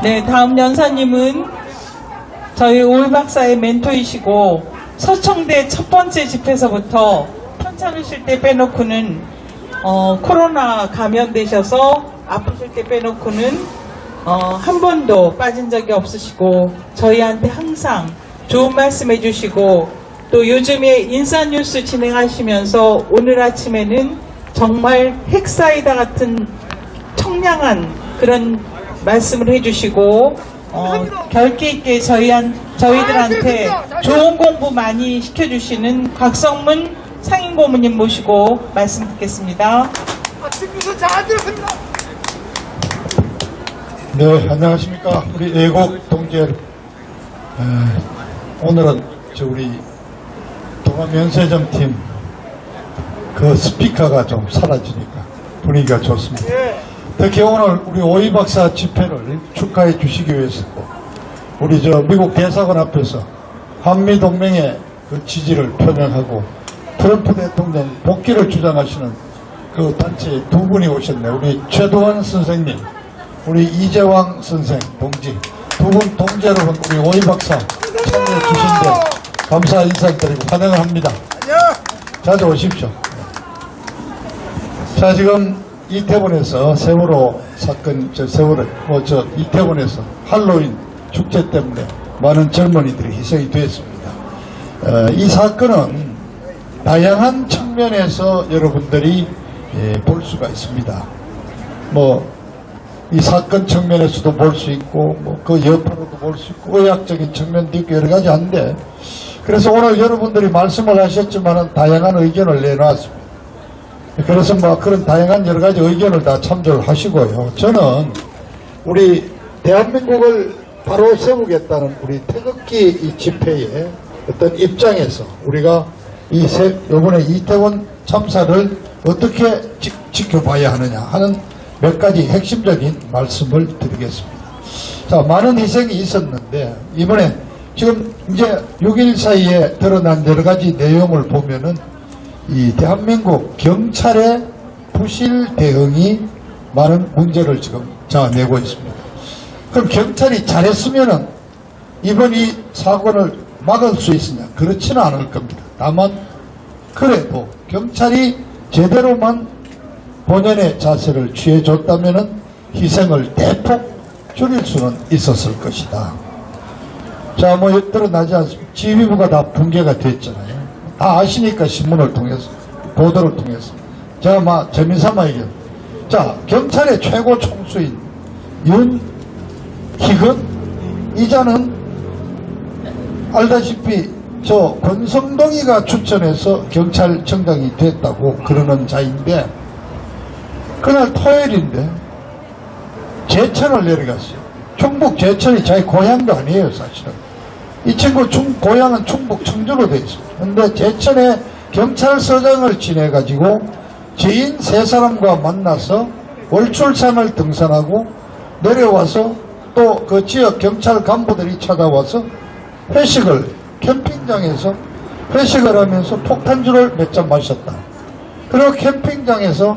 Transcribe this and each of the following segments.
네, 다음 연사님은 저희 올 박사의 멘토이시고 서청대 첫 번째 집회서부터 편찮으실 때 빼놓고는 어, 코로나 감염되셔서 아프실 때 빼놓고는 어, 한 번도 빠진 적이 없으시고 저희한테 항상 좋은 말씀 해주시고 또 요즘에 인사뉴스 진행하시면서 오늘 아침에는 정말 핵사이다 같은 청량한 그런 말씀을 해주시고 어, 결기 있게 저희한, 저희들한테 좋은 공부 많이 시켜주시는 곽성문 상임고문님 모시고 말씀 듣겠습니다. 아, 친구들 잘 들었습니다. 네, 안녕하십니까. 우리 애국. 에, 오늘은 저 우리 동아면세점 팀 그 스피커가 좀 사라지니까 분위기가 좋습니다. 예. 특히 오늘 우리 오이 박사 집회를 축하해 주시기 위해서 우리 저 미국 대사관 앞에서 한미 동맹의 그 지지를 표명하고 트럼프 대통령 복귀를 주장하시는 그 단체 두 분이 오셨네. 우리 최도원 선생님, 우리 이재왕 선생 동지 두 분 동지 여러분 우리 오이 박사 참여해 주신데 감사 인사드리고 환영을 합니다. 안녕. 자주 오십시오. 자, 지금 이태원에서 세월호 사건, 저 세월호, 뭐, 저 이태원에서 할로윈 축제 때문에 많은 젊은이들이 희생이 됐습니다. 어, 이 사건은 다양한 측면에서 여러분들이 예, 볼 수가 있습니다. 뭐, 이 사건 측면에서도 볼 수 있고, 뭐, 그 여파로도 볼 수 있고, 의학적인 측면도 있고, 여러 가지 한데, 그래서 오늘 여러분들이 말씀을 하셨지만은 다양한 의견을 내놨습니다. 그래서 뭐 그런 다양한 여러 가지 의견을 다 참조를 하시고요. 저는 우리 대한민국을 바로 세우겠다는 우리 태극기 이 집회의 어떤 입장에서 우리가 이 세, 요번에 이태원 참사를 어떻게 지, 지켜봐야 하느냐 하는 몇 가지 핵심적인 말씀을 드리겠습니다. 자, 많은 희생이 있었는데, 이번에 지금 이제 6일 사이에 드러난 여러 가지 내용을 보면은 이 대한민국 경찰의 부실 대응이 많은 문제를 지금 자아내고 있습니다. 그럼 경찰이 잘했으면은 이번 이 사건을 막을 수 있으냐? 그렇지는 않을 겁니다. 다만 그래도 경찰이 제대로만 본연의 자세를 취해줬다면은 희생을 대폭 줄일 수는 있었을 것이다. 자, 뭐 드러나지 않습니까? 지휘부가 다 붕괴가 됐잖아요. 다 아시니까 신문을 통해서 보도를 통해서 제가 막 재미삼아 얘기해요. 자, 경찰의 최고 총수인 윤희근 이자는 알다시피 저 권성동이가 추천해서 경찰청장이 됐다고 그러는 자인데 그날 토요일인데 제천을 내려갔어요. 충북 제천이 자기 고향도 아니에요, 사실은. 이 친구 충, 고향은 충북 청주로 되어 있습니다. 근데 제천에 경찰서장을 지내가지고 지인 세 사람과 만나서 월출산을 등산하고 내려와서 또 그 지역 경찰 간부들이 찾아와서 회식을 캠핑장에서 회식을 하면서 폭탄주를 몇 잔 마셨다. 그리고 캠핑장에서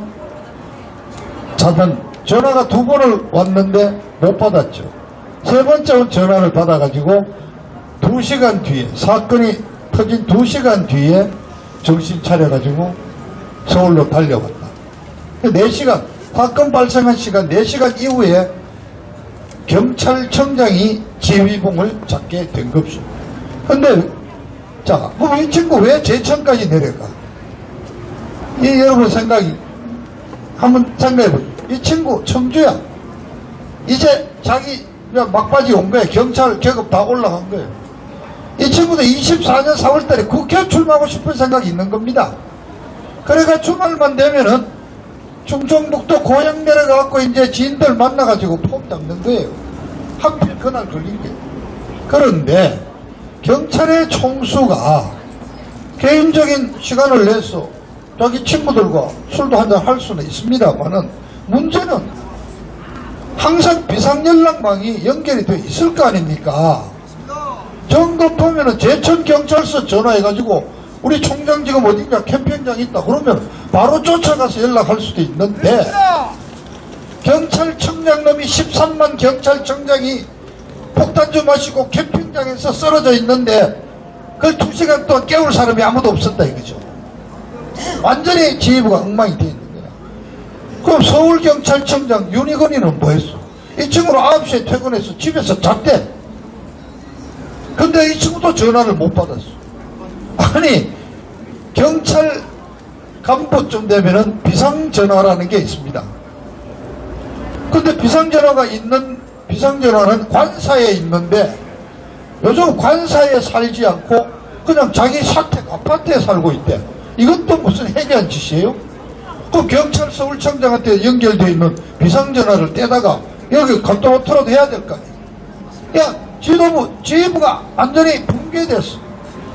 자던 전화가 두 번을 왔는데 못 받았죠. 세 번째 전화를 받아가지고 두 시간 뒤에 사건이 터진 두 시간 뒤에 정신 차려가지고 서울로 달려갔다. 네 시간 사건 발생한 시간 4시간 이후에 경찰청장이 지휘봉을 잡게 된 것입니다. 근데 자, 그럼 이 친구 왜 제천까지 내려가? 이 여러분 생각이 한번 생각해보세요. 이 친구 청주야. 이제 자기 막바지 온 거야. 경찰 계급 다 올라간 거예요. 이 친구도 24년 4월달에 국회 출마하고 싶은 생각이 있는 겁니다. 그래가 주말만 되면은 충청북도 고향 내려가갖고 이제 지인들 만나가지고 폼 잡는 거예요. 하필 그날 걸린 게. 그런데 경찰의 총수가 개인적인 시간을 내서 자기 친구들과 술도 한잔 할 수는 있습니다만은 문제는 항상 비상연락망이 연결이 돼 있을 거 아닙니까? 정도 보면은 제천 경찰서 전화해가지고 우리 총장 지금 어딘가 캠핑장 있다 그러면 바로 쫓아가서 연락할 수도 있는데 경찰청장 놈이 13만 경찰청장이 폭탄주 마시고 캠핑장에서 쓰러져 있는데 그걸 두 시간 동안 깨울 사람이 아무도 없었다 이거죠. 완전히 지휘부가 엉망이 되어 있는 거야. 그럼 서울경찰청장 윤희건이는 뭐 했어? 이 친구는 9시에 퇴근해서 집에서 잤대. 근데 이 친구도 전화를 못 받았어. 아니, 경찰 간부쯤 되면은 비상전화라는 게 있습니다. 근데 비상전화가 있는, 비상전화는 관사에 있는데 요즘 관사에 살지 않고 그냥 자기 사택 아파트에 살고 있대. 이것도 무슨 해괴한 짓이에요? 그 경찰 서울청장한테 연결되어 있는 비상전화를 떼다가 여기 컨트롤트라도 해야 될 거 아니에요. 야, 지도부, 지휘부가 완전히 붕괴됐어.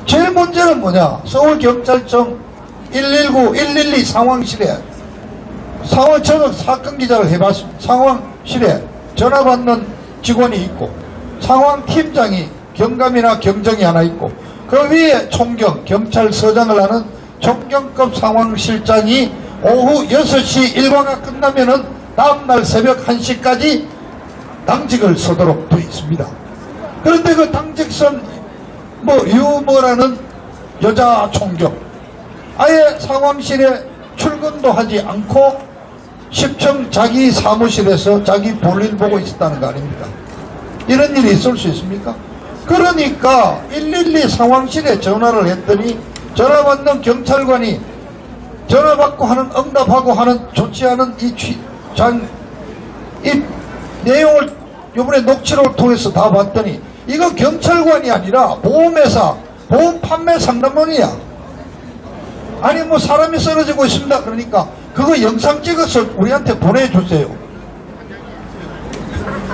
제일 문제는 뭐냐? 서울경찰청 119, 112 상황실에 상황, 저는 사건 기자를 해봤습니다. 상황실에 전화 받는 직원이 있고 상황팀장이 경감이나 경정이 하나 있고 그 위에 총경, 경찰서장을 하는 총경급 상황실장이 오후 6시 일과가 끝나면은 다음날 새벽 1시까지 당직을 서도록 되어 있습니다. 그런데 그 당직선 뭐 유머라는 여자 총경 아예 상황실에 출근도 하지 않고 10층 자기 사무실에서 자기 볼일 보고 있었다는 거 아닙니까? 이런 일이 있을 수 있습니까? 그러니까 112 상황실에 전화를 했더니 전화 받는 경찰관이 전화 받고 하는 응답하고 하는 조치하는 이 취, 장, 이 내용을 이번에 녹취록을 통해서 다 봤더니 이거 경찰관이 아니라 보험회사 보험 판매 상담원이야. 아니 뭐 사람이 쓰러지고 있습니다. 그러니까 그거 영상 찍어서 우리한테 보내주세요.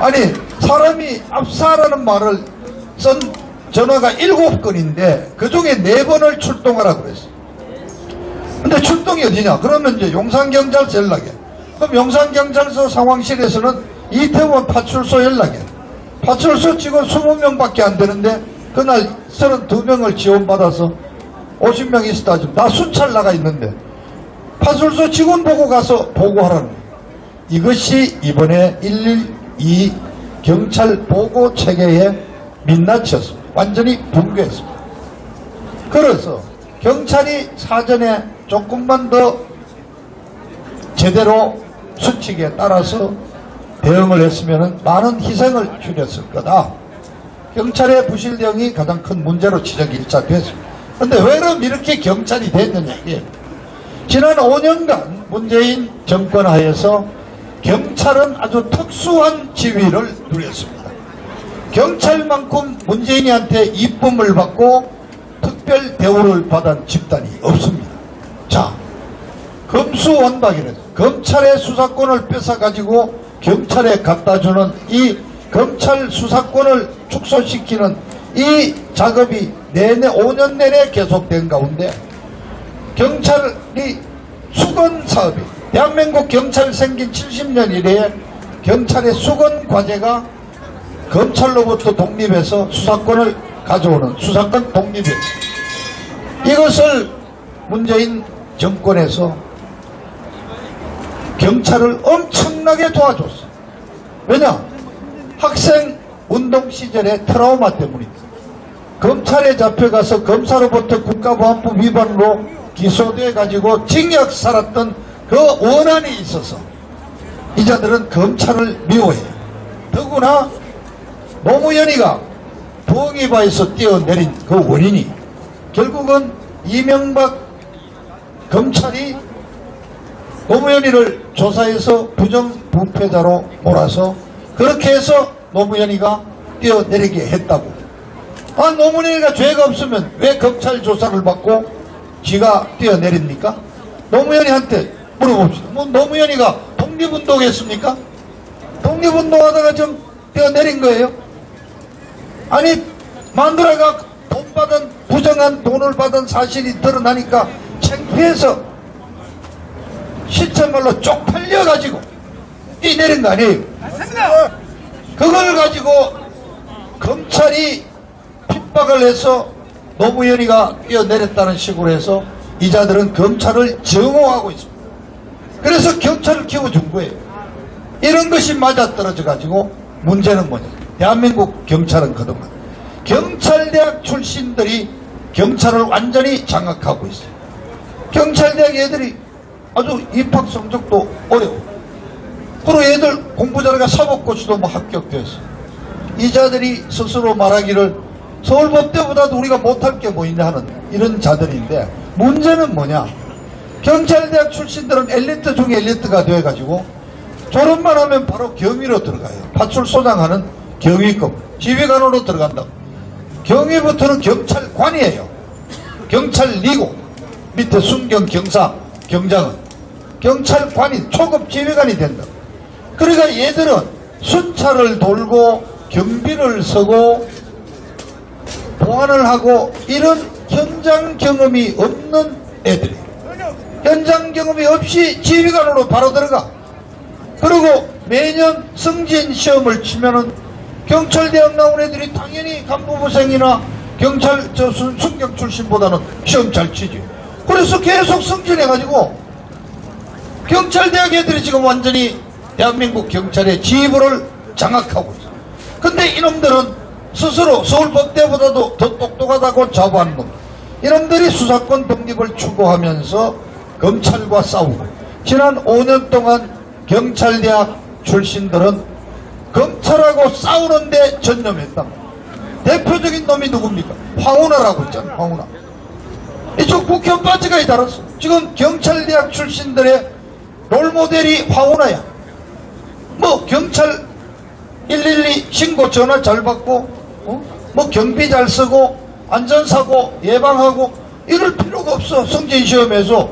아니 사람이 압사라는 말을 쓴 전화가 일곱 건인데 그 중에 네 번을 출동하라 그랬어. 근데 출동이 어디냐? 그러면 이제 용산경찰서 연락해. 그럼 용산경찰서 상황실에서는 이태원 파출소 연락해 파출소 직원 20명밖에 안 되는데 그날 32명을 지원받아서 50명 있었다 지금 나 순찰 나가 있는데 파출소 직원 보고 가서 보고하라는. 이것이 이번에 112 경찰 보고 체계의 민낯이었습니다. 완전히 붕괴했습니다. 그래서 경찰이 사전에 조금만 더 제대로 수칙에 따라서 대응을 했으면 많은 희생을 줄였을 거다. 경찰의 부실 대응이 가장 큰 문제로 지적이 일차 됐습니다. 근데 왜 이렇게 경찰이 됐느냐 이게 지난 5년간 문재인 정권 하에서 경찰은 아주 특수한 지위를 누렸습니다. 경찰만큼 문재인이한테 이쁨을 받고 특별 대우를 받은 집단이 없습니다. 자, 검수원박이는 검찰의 수사권을 뺏어가지고 경찰에 갖다 주는 이 검찰 수사권을 축소시키는 이 작업이 내내 5년 내내 계속된 가운데 경찰이 수건 사업이 대한민국 경찰 생긴 70년 이래에 경찰의 수건 과제가 검찰로부터 독립해서 수사권을 가져오는 수사권 독립이었습니다. 이것을 문재인 정권에서 경찰을 엄청나게 도와줬어. 왜냐? 학생 운동 시절의 트라우마 때문입니다. 검찰에 잡혀가서 검사로부터 국가보안법 위반으로 기소돼 가지고 징역 살았던 그 원한이 있어서 이 자들은 검찰을 미워해요. 더구나 노무현이가 부엉이바에서 뛰어내린 그 원인이 결국은 이명박 검찰이 노무현이를 조사해서 부정부패자로 몰아서 그렇게 해서 노무현이가 뛰어내리게 했다고. 아, 노무현이가 죄가 없으면 왜 검찰 조사를 받고 지가 뛰어내립니까? 노무현이한테 물어봅시다. 뭐 노무현이가 독립운동 했습니까? 독립운동하다가 좀 뛰어내린 거예요? 아니 마누라가 돈 받은 부정한 돈을 받은 사실이 드러나니까 창피해서 실체말로 쪽팔려 가지고 뛰내린 거 아니에요? 그걸 가지고 검찰이 핍박을 해서 노무현이가 뛰어내렸다는 식으로 해서 이자들은 검찰을 증오하고 있습니다. 그래서 경찰을 키워준 거예요. 이런 것이 맞아떨어져 가지고 문제는 뭐냐. 대한민국 경찰은 그동안 경찰대학 출신들이 경찰을 완전히 장악하고 있어요. 경찰대학 애들이 아주 입학 성적도 어려워. 그리고 애들 공부 잘하가 사법고시도 뭐 합격됐어. 이 자들이 스스로 말하기를 서울법대보다도 우리가 못할 게 뭐 있냐 하는 이런 자들인데 문제는 뭐냐. 경찰대학 출신들은 엘리트 중에 엘리트가 돼가지고 졸업만 하면 바로 경위로 들어가요. 파출소장하는 경위급, 지휘관으로 들어간다. 경위부터는 경찰관이에요. 경찰리고 밑에 순경 경사 경장은 경찰관이 초급 지휘관이 된다. 그러니까 얘들은 순찰을 돌고 경비를 서고 보안을 하고 이런 현장 경험이 없는 애들이 현장 경험이 없이 지휘관으로 바로 들어가. 그리고 매년 승진 시험을 치면은 경찰대학 나온 애들이 당연히 간부부생이나 경찰 저 순- 순경 출신보다는 시험 잘 치지. 그래서 계속 승진해가지고 경찰대학 애들이 지금 완전히 대한민국 경찰의 지휘부를 장악하고 있어. 근데 이놈들은 스스로 서울법대보다도 더 똑똑하다고 자부하는 놈. 이놈들이 수사권 독립을 추구하면서 검찰과 싸우고 지난 5년 동안 경찰대학 출신들은 검찰하고 싸우는데 전념했다. 대표적인 놈이 누굽니까? 황운하라고 있잖아, 황운하. 이쪽 국회의원 빠지가 이 달았어. 지금 경찰대학 출신들의 롤모델이 황운하야. 뭐 경찰 112 신고 전화 잘 받고 어? 뭐 경비 잘 쓰고 안전사고 예방하고 이럴 필요가 없어 승진 시험에서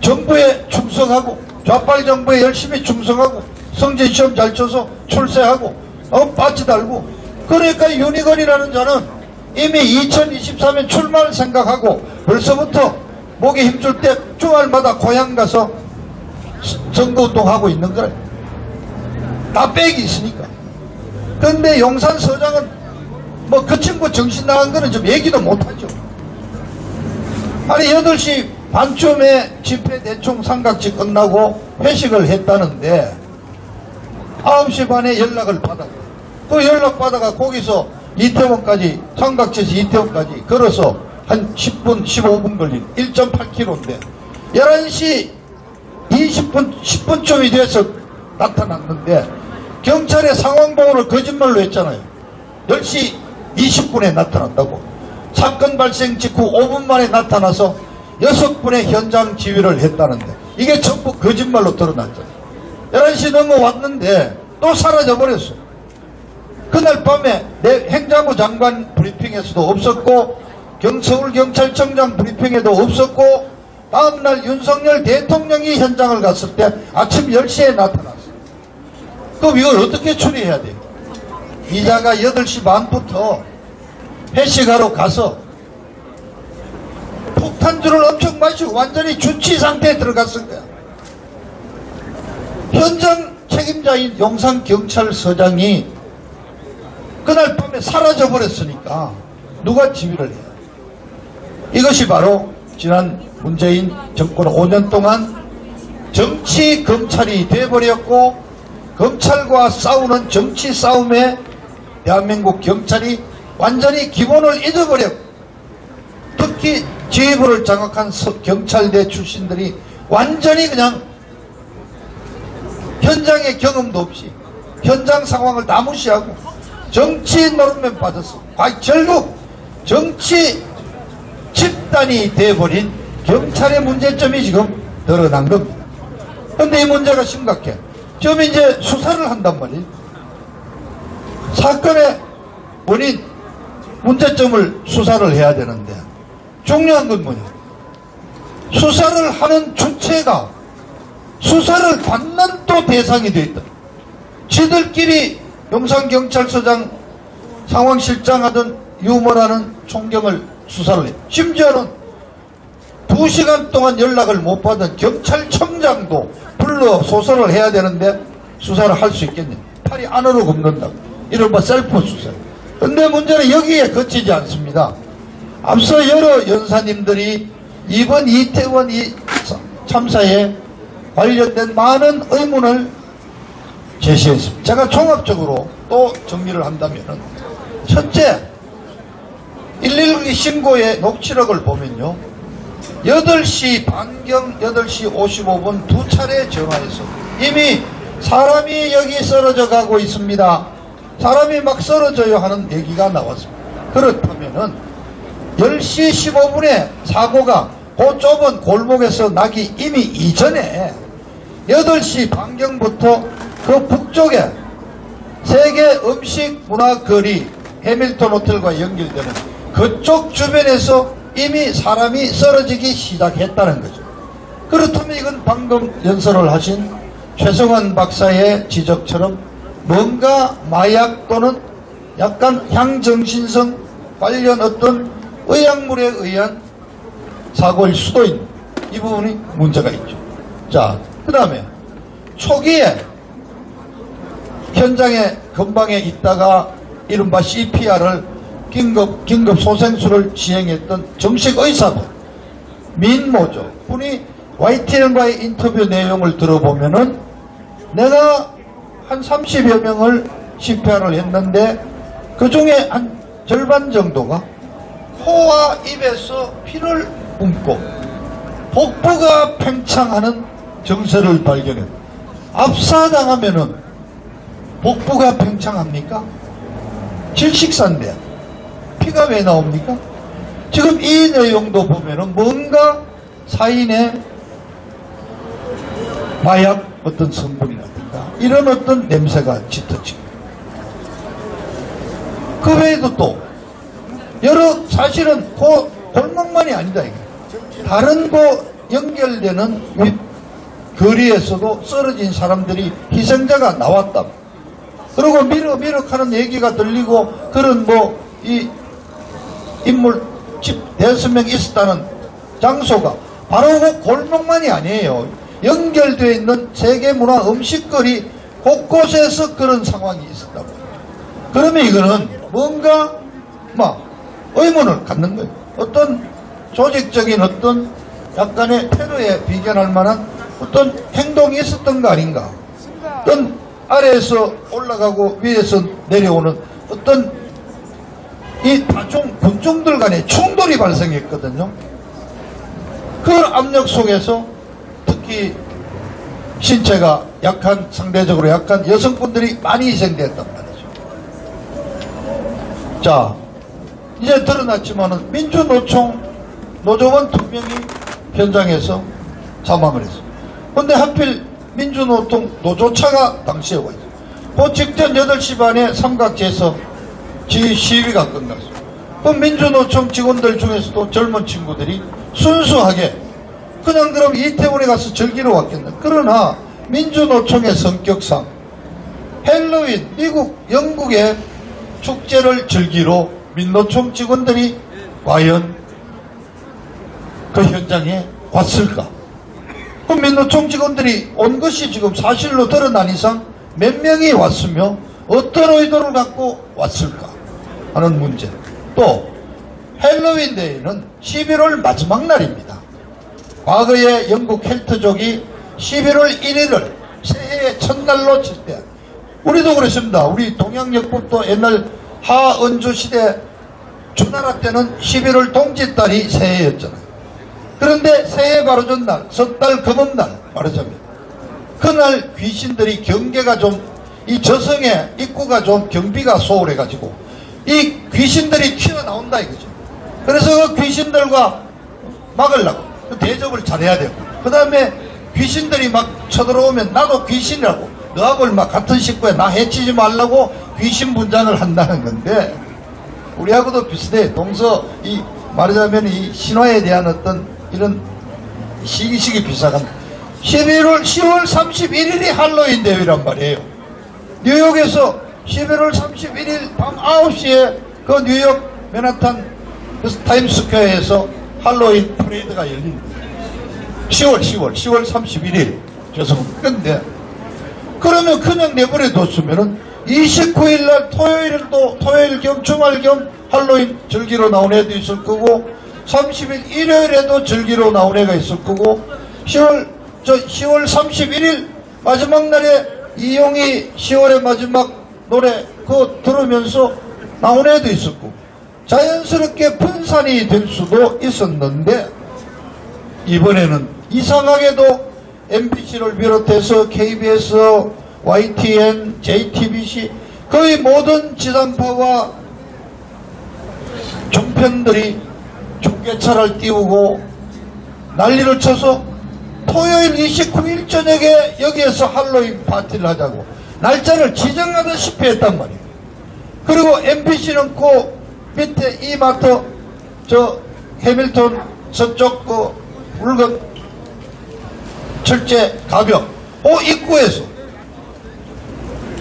정부에 충성하고 좌빨 정부에 열심히 충성하고 승진 시험 잘 쳐서 출세하고 어 빠지 달고 그러니까 유니건이라는 자는 이미 2023년 출마를 생각하고 벌써부터 목에 힘줄 때 주말마다 고향 가서 선거운동하고 있는 거래 다 빽이 있으니까 근데 용산 서장은 뭐 그 친구 정신 나간 거는 좀 얘기도 못하죠. 아니 8시 반쯤에 집회 대충 삼각지 끝나고 회식을 했다는데 9시 반에 연락을 받아. 그 연락 받아가 거기서 이태원까지 삼각지에서 이태원까지 걸어서 한 10분 15분 걸린 1.8km인데 11시 20분 10분쯤이 돼서 나타났는데 경찰의 상황보고를 거짓말로 했잖아요. 10시 20분에 나타났다고. 사건 발생 직후 5분 만에 나타나서 6분의 현장 지휘를 했다는데 이게 전부 거짓말로 드러났잖아요. 11시 넘어왔는데 또 사라져버렸어. 그날 밤에 내 행자부 장관 브리핑에서도 없었고 경, 서울 경찰청장 브리핑에도 없었고 다음날 윤석열 대통령이 현장을 갔을 때 아침 10시에 나타났어. 그럼 이걸 어떻게 처리해야 돼요? 이자가 8시 반부터 회식하러 가서 폭탄주를 엄청 마시고 완전히 주치 상태에 들어갔을 거야. 현장 책임자인 용산경찰서장이 그날 밤에 사라져 버렸으니까 누가 지휘를 해요? 이것이 바로 지난 문재인 정권 5년 동안 정치 검찰이 돼버렸고 검찰과 싸우는 정치 싸움에 대한민국 경찰이 완전히 기본을 잊어버렸고 특히 지휘부를 장악한 서- 경찰대 출신들이 완전히 그냥 현장의 경험도 없이 현장 상황을 다 무시하고 정치 노릇만 빠졌어. 아, 결국 정치 집단이 돼버린 경찰의 문제점이 지금 드러난 겁니다. 근데 이 문제가 심각해. 지금 이제 수사를 한단 말이에요. 사건의 원인, 문제점을 수사를 해야 되는데 중요한 건 뭐냐. 수사를 하는 주체가 수사를 받는 또 대상이 돼 있다. 지들끼리 용산경찰서장 상황실장 하던 유머라는 총경을 수사를 해. 심지어는 두 시간 동안 연락을 못 받은 경찰청장도 불러 소설을 해야 되는데 수사를 할 수 있겠냐. 팔이 안으로 굽는다. 이른바 셀프 수사. 근데 문제는 여기에 그치지 않습니다. 앞서 여러 연사님들이 이번 이태원 이 참사에 관련된 많은 의문을 제시했습니다. 제가 종합적으로 또 정리를 한다면은 첫째 112 신고의 녹취록을 보면요. 8시 반경 8시 55분 두 차례 전화해서 이미 사람이 여기 쓰러져 가고 있습니다. 사람이 막 쓰러져요 하는 얘기가 나왔습니다. 그렇다면은 10시 15분에 사고가 그 좁은 골목에서 나기 이미 이전에 8시 반경부터 그 북쪽에 세계 음식 문화 거리 해밀턴 호텔과 연결되는 그쪽 주변에서 이미 사람이 쓰러지기 시작했다는 거죠. 그렇다면 이건 방금 연설을 하신 최성원 박사의 지적처럼 뭔가 마약 또는 약간 향정신성 관련 어떤 의약물에 의한 사고일 수도 있는 이 부분이 문제가 있죠. 자, 그 다음에 초기에 현장에 근방에 있다가 이른바 CPR을 긴급, 긴급 소생술을 시행했던 정식 의사분, 민모죠. 분이 YTN과의 인터뷰 내용을 들어보면은 내가 한 30여 명을 CPR을 했는데 그 중에 한 절반 정도가 코와 입에서 피를 뿜고 복부가 팽창하는 증세를 발견했다. 압사당하면은 복부가 팽창합니까? 질식사인데 피가 왜 나옵니까? 지금 이 내용도 보면은 뭔가 사인의 마약 어떤 성분이라든가 이런 어떤 냄새가 짙어지고 그 외에도 또 여러 사실은 그 골목만이 아니다 이게 다른 거 연결되는 위- 거리에서도 쓰러진 사람들이 희생자가 나왔다. 그리고 미륵미륵 하는 얘기가 들리고 그런 뭐 이 인물 집 대여섯 명 있었다는 장소가 바로 그 골목만이 아니에요. 연결되어 있는 세계문화 음식거리 곳곳에서 그런 상황이 있었다고. 그러면 이거는 뭔가 막 의문을 갖는 거예요. 어떤 조직적인 어떤 약간의 테러에 비견할 만한 어떤 행동이 있었던 거 아닌가. 어떤 아래에서 올라가고 위에서 내려오는 어떤 이 다중 군중들 간의 충돌이 발생했거든요. 그 압력 속에서 특히 신체가 약한 상대적으로 약한 여성분들이 많이 희생됐단 말이죠. 자, 이제 드러났지만은 민주노총 노조원 두 명이 현장에서 사망을 했어요. 근데 하필 민주노총 노조차가 당시에 와 있어요. 그 직전 8시 반에 삼각지에서 지 시위가 끝났어요. 그 민주노총 직원들 중에서도 젊은 친구들이 순수하게 그냥 그럼 이태원에 가서 즐기러 왔겠네. 그러나 민주노총의 성격상 헬로윈 미국 영국의 축제를 즐기러 민노총 직원들이 과연 그 현장에 왔을까? 그 민노총 직원들이 온 것이 지금 사실로 드러난 이상 몇 명이 왔으며 어떤 의도를 갖고 왔을까 하는 문제. 또 헬로윈 데이는 11월 마지막 날입니다. 과거에 영국 켈트족이 11월 1일을 새해의 첫날로 칠 때 우리도 그랬습니다. 우리 동양역법도 옛날 하은주 시대 주나라 때는 11월 동짓달이 새해였잖아요. 그런데 새해 바로 전날, 섣달 금음날 말하자면 그날 귀신들이 경계가 좀 이 저성의 입구가 좀 경비가 소홀해가지고 이 귀신들이 튀어나온다 이거죠. 그래서 그 귀신들과 막으려고 그 대접을 잘해야 되고 그 다음에 귀신들이 막 쳐들어오면 나도 귀신이라고 너하고 막 같은 식구에 나 해치지 말라고 귀신 분장을 한다는 건데 우리하고도 비슷해. 동서 이 말하자면 이 신화에 대한 어떤 이런 시기시기 비슷한 11월 10월 31일이 할로윈 대회란 말이에요. 뉴욕에서 11월 31일 밤 9시에 그 뉴욕 맨하탄 그 타임스퀘어에서 할로윈 퍼레이드가 열립니다 10월 10월 10월 31일. 죄송합니다. 근데 그러면 그냥 내버려 뒀으면은 29일 날 토요일은 또 토요일 겸 주말 겸 할로윈 즐기러 나온 애도 있을 거고 30일 일요일에도 즐기러 나온 애가 있을 거고 10월 저 10월 31일 마지막 날에 이용이 10월의 마지막 노래 그거 들으면서 나온 애도 있었고 자연스럽게 분산이 될 수도 있었는데 이번에는 이상하게도 MBC를 비롯해서 KBS, YTN, JTBC 거의 모든 지상파와 종편들이 중계차를 띄우고 난리를 쳐서 토요일 29일 저녁에 여기에서 할로윈 파티를 하자고 날짜를 지정하다시피 했단 말이에요. 그리고 MBC는 그 밑에 이마트 저 해밀턴 서쪽 그 물건 철제 가격 그 입구에서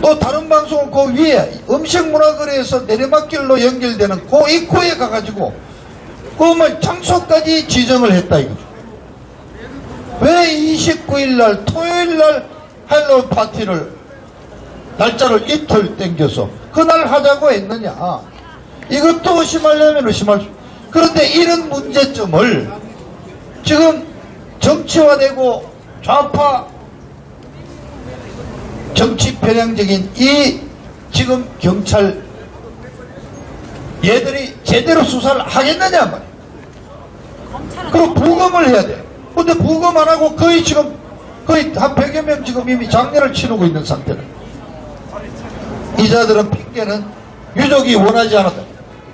또 다른 방송은 그 위에 음식문화거래에서 내리막길로 연결되는 그 입구에 가가지고 그뭐 장소까지 지정을 했다 이거죠. 왜 29일날 토요일날 할로윈 파티를 날짜를 이틀 땡겨서 그날 하자고 했느냐. 이것도 의심하려면 의심할 수 그런데 이런 문제점을 지금 정치화되고 좌파 정치 편향적인 이 지금 경찰 얘들이 제대로 수사를 하겠느냐 말이야 그리고 부검을 해야 돼 근데 부검 안 하고 거의 지금 거의 한 100여 명 지금 이미 장례를 치르고 있는 상태다 이자들은 핑계는 유족이 원하지 않았다.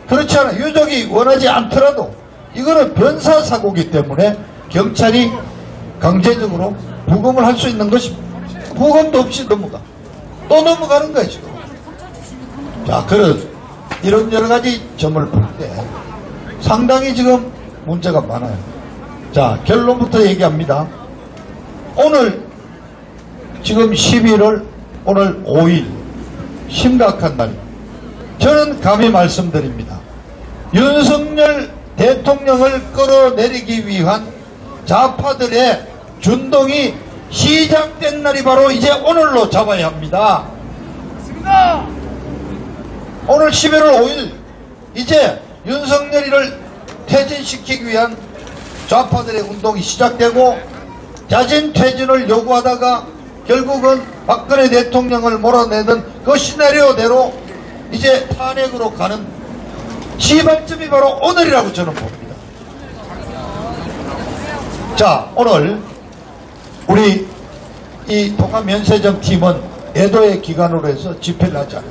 그렇지 않아. 유족이 원하지 않더라도 이거는 변사사고기 때문에 경찰이 강제적으로 부검을 할 수 있는 것입니다. 부검도 없이 넘어가. 또 넘어가는 지금. 자, 그런, 이런 여러 가지 점을 볼 때 상당히 지금 문제가 많아요. 자, 결론부터 얘기합니다. 오늘, 지금 11월, 오늘 5일, 심각한 날. 저는 감히 말씀드립니다. 윤석열 대통령을 끌어내리기 위한 좌파들의 준동이 시작된 날이 바로 이제 오늘로 잡아야 합니다. 맞습니다. 오늘 11월 5일 이제 윤석열이를 퇴진시키기 위한 좌파들의 운동이 시작되고 자진 퇴진을 요구하다가 결국은 박근혜 대통령을 몰아내는 그 시나리오대로 이제 탄핵으로 가는 시발점이 바로 오늘이라고 저는 봅니다. 자 오늘 우리 이 동아면세점 팀은 애도의 기간으로 해서 집회를 않아요.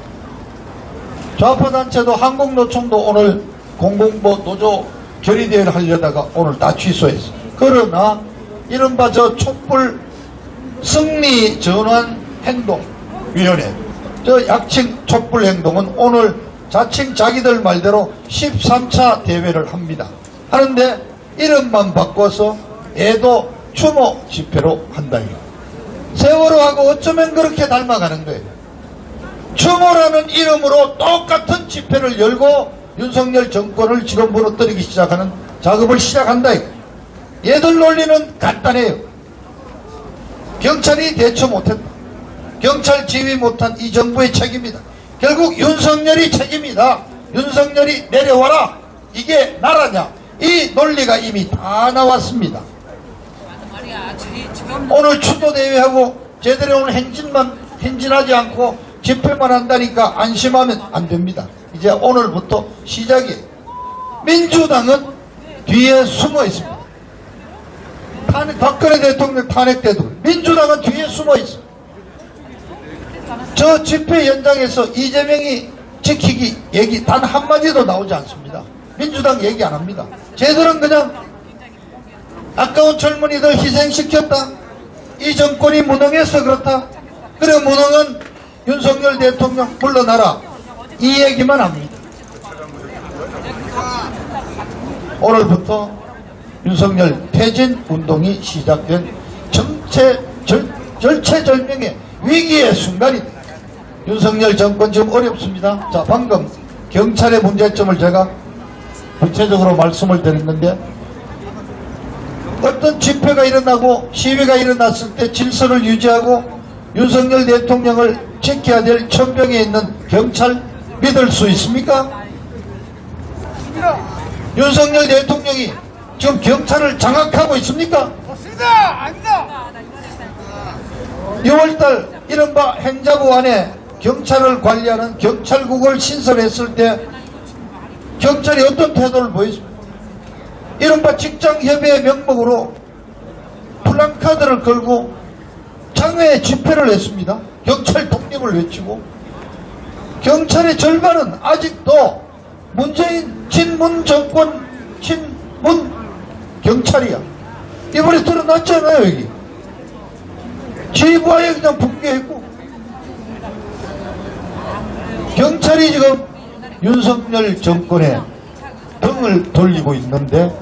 좌파단체도 한국노총도 오늘 공공보 노조 결의대회를 하려다가 오늘 다 취소했어. 그러나 이른바 저 촛불 승리 전환 행동 위원회 저 약칭 촛불 행동은 오늘 자칭 자기들 말대로 13차 대회를 합니다. 하는데 이름만 바꿔서 애도 추모 집회로 한다 이거. 세월호하고 어쩌면 그렇게 닮아가는 거예요. 추모라는 이름으로 똑같은 집회를 열고 윤석열 정권을 지금 무너뜨리기 시작하는 작업을 시작한다. 얘들 논리는 간단해요. 경찰이 대처 못했다. 경찰 지휘 못한 이 정부의 책임이다. 결국 윤석열이 책임이다. 윤석열이 내려와라. 이게 나라냐. 이 논리가 이미 다 나왔습니다. 오늘 추도대회하고 제대로 오늘 행진만 행진하지 않고 집회만 한다니까 안심하면 안 됩니다. 이제 오늘부터 시작이에요. 민주당은 뒤에 숨어 있습니다. 탄핵, 박근혜 대통령 탄핵 때도 민주당은 뒤에 숨어 있어. 저 집회 현장에서 이재명이 지키기 얘기 단 한마디도 나오지 않습니다. 민주당 얘기 안 합니다. 쟤들은 그냥 아까운 젊은이들 희생시켰다. 이 정권이 무능해서 그렇다. 그래 무능은 윤석열 대통령 물러나라. 이 얘기만 합니다. 오늘부터 윤석열 퇴진 운동이 시작된 정체 절, 절체절명의 위기의 순간이다. 윤석열 정권 지금 어렵습니다. 자 방금 경찰의 문제점을 제가 구체적으로 말씀을 드렸는데 어떤 집회가 일어나고 시위가 일어났을 때 질서를 유지하고 윤석열 대통령을 지켜야 될 천병에 있는 경찰 믿을 수 있습니까? 윤석열 대통령이 지금 경찰을 장악하고 있습니까? 없습니다. 아닙니다. 6월달 이른바 행자부 안에 경찰을 관리하는 경찰국을 신설했을 때 경찰이 어떤 태도를 보였습니까? 이른바 직장협의회 명목으로 플랜카드를 걸고 장외에 집회를 했습니다. 경찰 독립을 외치고 경찰의 절반은 아직도 문재인 친문 정권 친문 경찰이야. 이번에 드러났잖아요 여기. 지부하에 그냥 붕괴했고 경찰이 지금 윤석열 정권에 등을 돌리고 있는데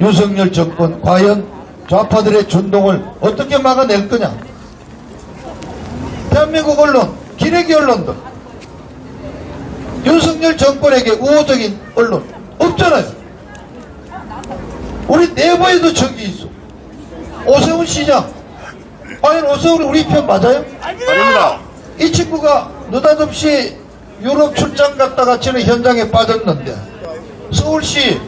윤석열 정권 과연 좌파들의 준동을 어떻게 막아낼 거냐 대한민국 언론 기레기 언론들 윤석열 정권에게 우호적인 언론 없잖아요 우리 내부에도 적이 있어 오세훈 시장 과연 오세훈이 우리 편 맞아요? 아닙니다. 이 친구가 느닷없이 유럽 출장 갔다가 저는 현장에 빠졌는데 서울시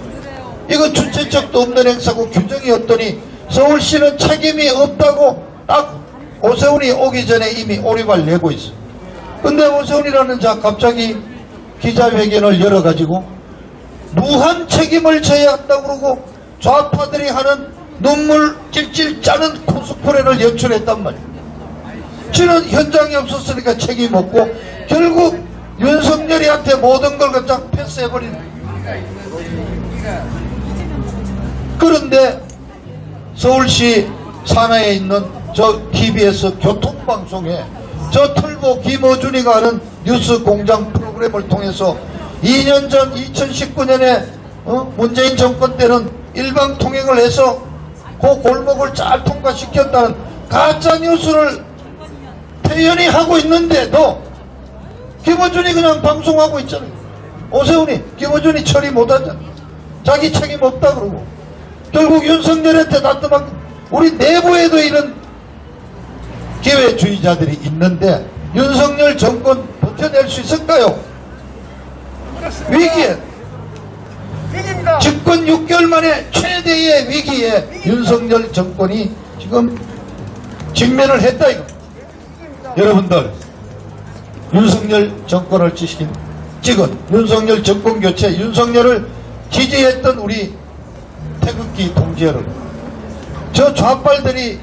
이거 주체적도 없는 행사고 규정이 없더니 서울시는 책임이 없다고 딱 오세훈이 오기 전에 이미 오리발 내고 있어 근데 오세훈이라는 자 갑자기 기자회견을 열어가지고 무한 책임을 져야 한다고 그러고 좌파들이 하는 눈물 찔찔 짜는 코스프레를 연출했단 말이야 저는 현장에 없었으니까 책임 없고 결국 윤석열이한테 모든 걸 그냥 패스해버리는 그런데 서울시 산하에 있는 저 TBS 교통방송에 저 털보 김어준이가 하는 뉴스 공장 프로그램을 통해서 2년 전 2019년에 어? 문재인 정권 때는 일방 통행을 해서 그 골목을 잘 통과시켰다는 가짜 뉴스를 태연히 하고 있는데도 김어준이 그냥 방송하고 있잖아요. 오세훈이 김어준이 처리 못하잖아. 자기 책임 없다 그러고 결국 윤석열한테 놔두면 우리 내부에도 이런 기회주의자들이 있는데 윤석열 정권 버텨낼 수 있을까요? 위기에 집권 6개월 만에 최대의 위기에 윤석열 정권이 지금 직면을 했다 이거. 여러분들 윤석열 정권을 지킨 찍은 윤석열 정권 교체 윤석열을 지지했던 우리 태극기 동지 여러분 저 좌빨들이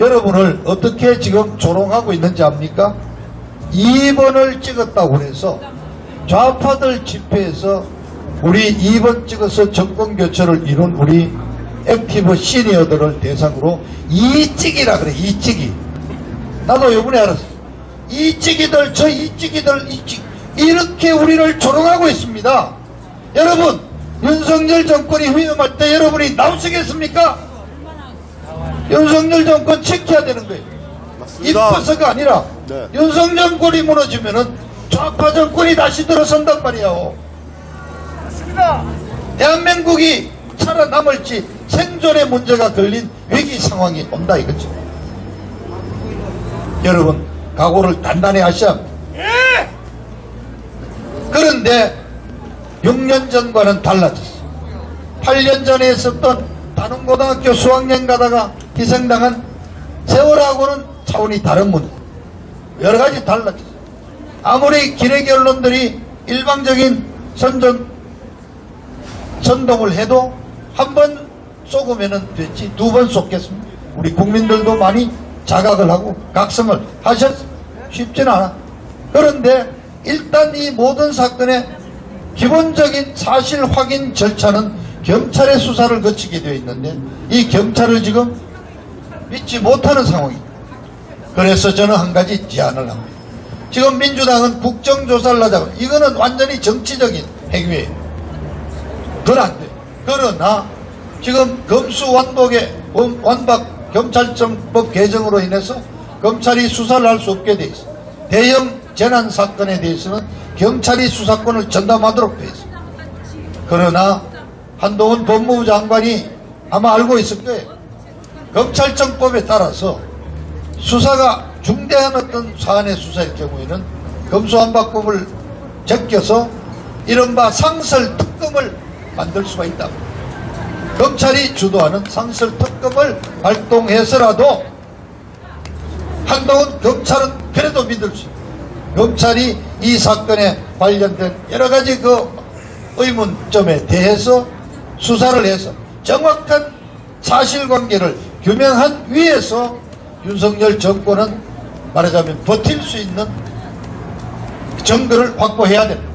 여러분을 어떻게 지금 조롱하고 있는지 압니까? 2번을 찍었다고 해서 좌파들 집회에서 우리 2번 찍어서 정권 교체를 이룬 우리 액티브 시니어들을 대상으로 이찍이라 그래 이찍이 나도 요번에 알았어 이찍이들 저 이찍이들 이찍 이렇게 우리를 조롱하고 있습니다 여러분 윤석열 정권이 위험할 때 여러분이 나오시겠습니까? 윤석열 정권 지켜야 되는 거예요. 이뻐서가 아니라 네. 윤석열 정권이 무너지면 은 좌파 정권이 다시 들어선단 말이에요 맞습니다. 대한민국이 살아남을지 생존의 문제가 걸린 위기 상황이 온다 이거죠. 여러분 각오를 단단히 하셔야 합니다. 예! 그런데 6년 전과는 달라졌어. 8년 전에 있었던 단원고등학교 수학여행 가다가 희생당한 세월하고는 차원이 다른 문제. 여러 가지 달라졌어. 아무리 기레기 언론들이 일방적인 선전 선동을 해도 한 번 쏘으면 됐지 두 번 쏘겠습니다. 우리 국민들도 많이 자각을 하고 각성을 하셨 쉽지는 않아. 그런데 일단 이 모든 사건의 기본적인 사실 확인 절차는 경찰의 수사를 거치게 되어 있는데 이 경찰을 지금 믿지 못하는 상황입니다. 그래서 저는 한 가지 제안을 합니다. 지금 민주당은 국정조사를 하자고 이거는 완전히 정치적인 행위예요. 그건 안 돼. 그러나 지금 검수완박의 원- 완박 경찰청법 개정으로 인해서 검찰이 수사를 할 수 없게 돼 있어. 대형 재난 사건에 대해서는 경찰이 수사권을 전담하도록 돼 있어. 그러나 한동훈 법무부 장관이 아마 알고 있을 거예요. 검찰청법에 따라서 수사가 중대한 어떤 사안의 수사일 경우에는 검수완박법을 제껴서 이른바 상설 특검을 만들 수가 있다. 검찰이 주도하는 상설 특검을 발동해서라도 한동훈 검찰은 그래도 믿을 수 있다. 검찰이 이 사건에 관련된 여러 가지 그 의문점에 대해서 수사를 해서 정확한 사실관계를 규명한 위에서 윤석열 정권은 말하자면 버틸 수 있는 증거를 확보해야 됩니다.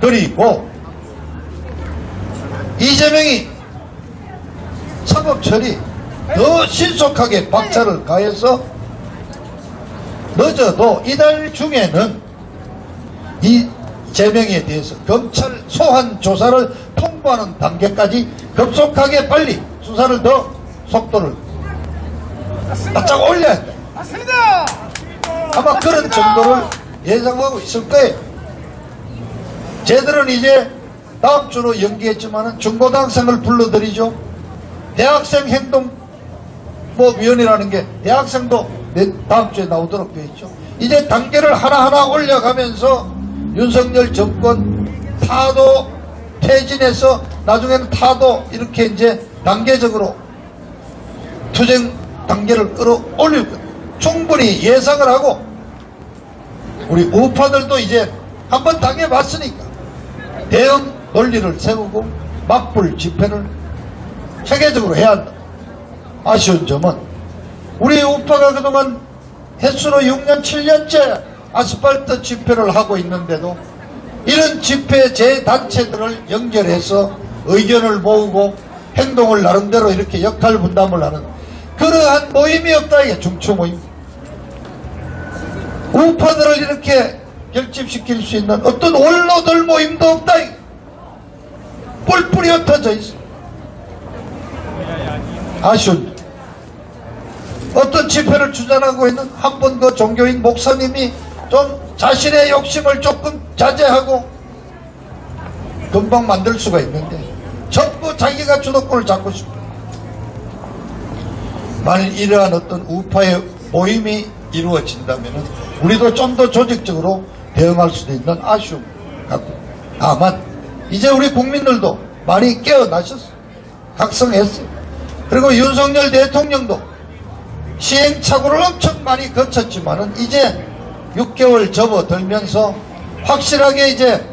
그리고 이재명이 사법 처리 더 신속하게 박차를 가해서 늦어도 이달 중에는 이 재명에 대해서 검찰 소환 조사를 통보하는 단계까지 급속하게 빨리 수사를 더 속도를 바짝 올려야 한다. 맞습니다. 아마 그런 정도를 예상하고 있을 거예요. 쟤들은 이제 다음 주로 연기했지만은 중고등학생을 불러들이죠. 대학생 행동 뭐 위원회라는 게 대학생도 내 다음 주에 나오도록 되어 있죠. 이제 단계를 하나하나 올려가면서 윤석열 정권 타도 퇴진해서 나중에는 타도 이렇게 이제 단계적으로 투쟁 단계를 끌어올릴 것 충분히 예상을 하고 우리 우파들도 이제 한번 당해봤으니까 대응 논리를 세우고 맞불 집회를 체계적으로 해야 한다. 아쉬운 점은 우리 우파가 그동안 횟수로 6년 7년째 아스팔트 집회를 하고 있는데도 이런 집회 재단체들을 연결해서 의견을 모으고 행동을 나름대로 이렇게 역할 분담을 하는 그러한 모임이 없다 이게 중추 모임 우파들을 이렇게 결집시킬 수 있는 어떤 원로들 모임도 없다 이게 뿔뿔이 흩어져 있어. 아쉬운 어떤 집회를 주장하고 있는 한번그 종교인 목사님이 좀 자신의 욕심을 조금 자제하고 금방 만들 수가 있는데 전부 자기가 주도권을 잡고 싶어. 만일 이러한 어떤 우파의 모임이 이루어진다면 우리도 좀 더 조직적으로 대응할 수도 있는 아쉬움 갖고. 다만 이제 우리 국민들도 많이 깨어나셨어 각성했어요 그리고 윤석열 대통령도 시행착오를 엄청 많이 거쳤지만 은 이제 6개월 접어들면서 확실하게 이제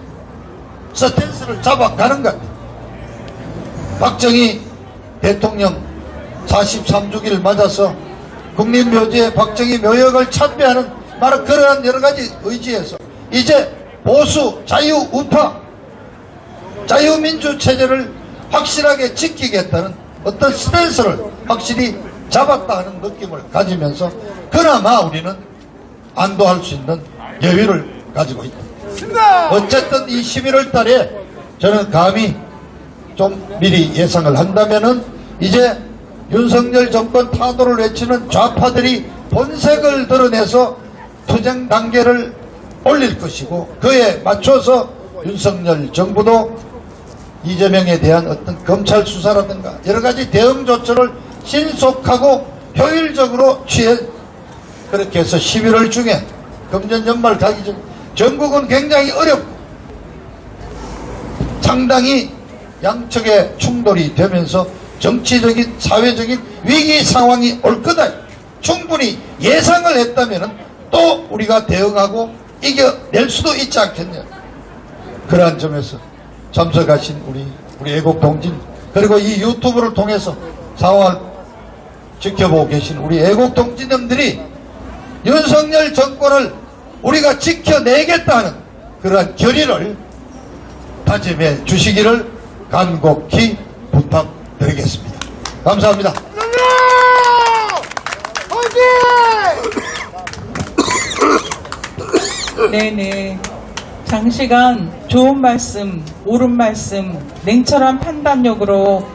스탠스를 잡아가는 것 같아요. 박정희 대통령 43주기를 맞아서 국립묘지에 박정희 묘역을 참배하는 바로 그러한 여러 가지 의지에서 이제 보수 자유 우파 자유민주 체제를 확실하게 지키겠다는 어떤 스탠스를 확실히 잡았다 하는 느낌을 가지면서 그나마 우리는 안도할 수 있는 여유를 가지고 있다. 어쨌든 이 11월 달에 저는 감히 좀 미리 예상을 한다면은 이제 윤석열 정권 타도를 외치는 좌파들이 본색을 드러내서 투쟁 단계를 올릴 것이고 그에 맞춰서 윤석열 정부도 이재명에 대한 어떤 검찰 수사라든가 여러 가지 대응 조처를 신속하고 효율적으로 취해 그렇게 해서 11월 중에 금년 연말 가기 전 전국은 굉장히 어렵고 상당히 양측의 충돌이 되면서 정치적인 사회적인 위기 상황이 올 거다. 충분히 예상을 했다면 또 우리가 대응하고 이겨낼 수도 있지 않겠냐. 그러한 점에서 참석하신 우리 우리 애국 동진 그리고 이 유튜브를 통해서 상황을 지켜보고 계신 우리 애국 동지님들이 윤석열 정권을 우리가 지켜내겠다는 그러한 결의를 다짐해 주시기를 간곡히 부탁드리겠습니다. 감사합니다. 네네. 장시간 좋은 말씀, 옳은 말씀, 냉철한 판단력으로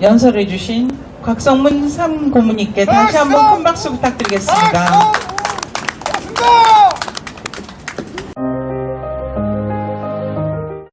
연설해 주신 곽성문 삼고문님께 다시 한번 큰 박수 부탁드리겠습니다. 맞습니다.